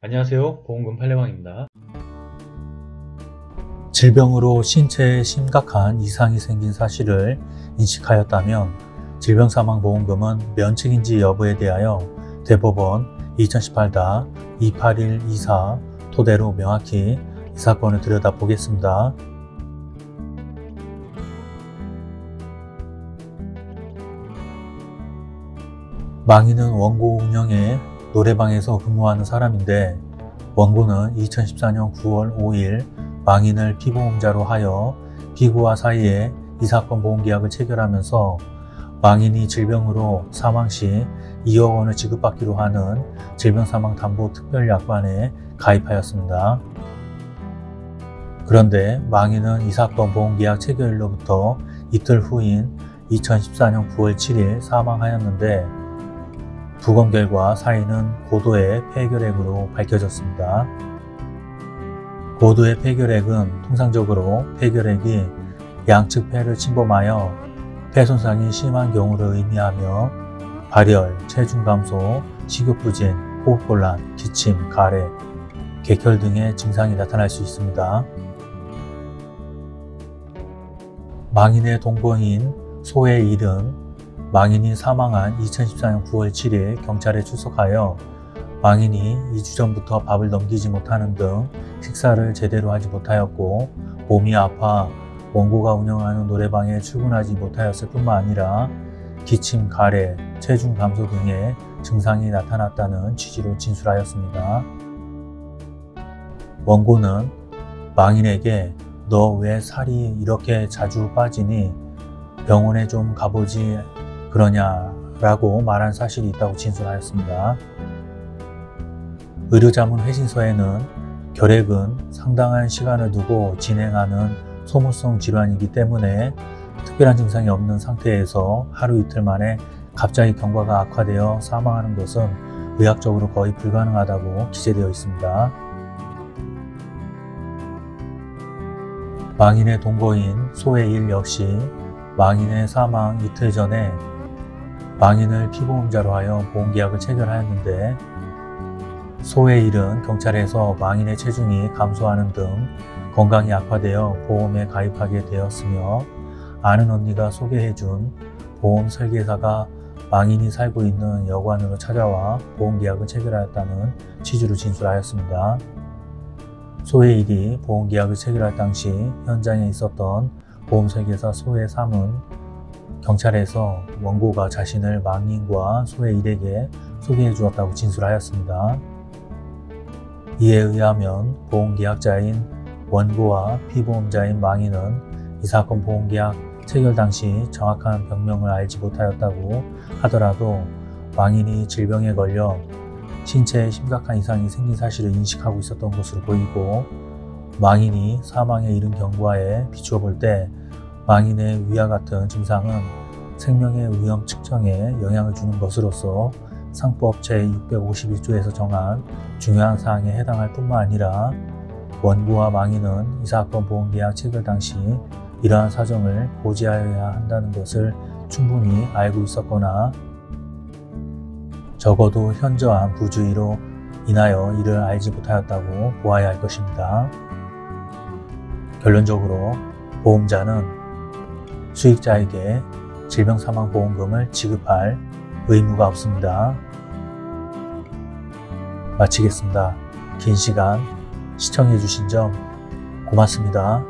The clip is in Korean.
안녕하세요 보험금 팔례방입니다 질병으로 신체에 심각한 이상이 생긴 사실을 인식하였다면 질병사망보험금은 면책인지 여부에 대하여 대법원 2018-28124 토대로 명확히 이 사건을 들여다보겠습니다. 망인은 원고 운영에 노래방에서 근무하는 사람인데 원고는 2014년 9월 5일 망인을 피보험자로 하여 피고와 사이에 이 사건 보험계약을 체결하면서 망인이 질병으로 사망 시 2억 원을 지급받기로 하는 질병사망담보특별약관에 가입하였습니다. 그런데 망인은 이 사건 보험계약 체결일로부터 이틀 후인 2014년 9월 7일 사망하였는데 부검 결과 사인은 고도의 폐결핵으로 밝혀졌습니다. 고도의 폐결핵은 통상적으로 폐결핵이 양측 폐를 침범하여 폐 손상이 심한 경우를 의미하며 발열, 체중 감소, 식욕 부진, 호흡곤란, 기침, 가래, 객혈 등의 증상이 나타날 수 있습니다. 망인의 동거인 소의 일은 망인이 사망한 2014년 9월 7일 경찰에 출석하여 망인이 2주 전부터 밥을 넘기지 못하는 등 식사를 제대로 하지 못하였고 몸이 아파 원고가 운영하는 노래방에 출근하지 못하였을 뿐만 아니라 기침, 가래, 체중 감소 등의 증상이 나타났다는 취지로 진술하였습니다. 원고는 망인에게 너 왜 살이 이렇게 자주 빠지니 병원에 좀 가보지 그러냐라고 말한 사실이 있다고 진술하였습니다. 의료자문 회신서에는 결핵은 상당한 시간을 두고 진행하는 소모성 질환이기 때문에 특별한 증상이 없는 상태에서 하루 이틀 만에 갑자기 경과가 악화되어 사망하는 것은 의학적으로 거의 불가능하다고 기재되어 있습니다. 망인의 동거인 소의 일 역시 망인의 사망 이틀 전에 망인을 피보험자로 하여 보험계약을 체결하였는데 소의 일은 경찰에서 망인의 체중이 감소하는 등 건강이 악화되어 보험에 가입하게 되었으며 아는 언니가 소개해준 보험 설계사가 망인이 살고 있는 여관으로 찾아와 보험계약을 체결하였다는 취지로 진술하였습니다. 소의 일이 보험계약을 체결할 당시 현장에 있었던 보험설계사 소의 3은 경찰에서 원고가 자신을 망인과 소의 일에게 소개해 주었다고 진술하였습니다. 이에 의하면 보험계약자인 원고와 피보험자인 망인은 이 사건 보험계약 체결 당시 정확한 병명을 알지 못하였다고 하더라도 망인이 질병에 걸려 신체에 심각한 이상이 생긴 사실을 인식하고 있었던 것으로 보이고 망인이 사망에 이른 경과에 비추어 볼때 망인의 위와 같은 증상은 생명의 위험 측정에 영향을 주는 것으로서 상법 제651조에서 정한 중요한 사항에 해당할 뿐만 아니라 원고와 망인은 이 사건 보험계약 체결 당시 이러한 사정을 고지하여야 한다는 것을 충분히 알고 있었거나 적어도 현저한 부주의로 인하여 이를 알지 못하였다고 보아야 할 것입니다. 결론적으로 보험자는 수익자에게 질병사망보험금을 지급할 의무가 없습니다. 마치겠습니다. 긴 시간 시청해 주신 점 고맙습니다.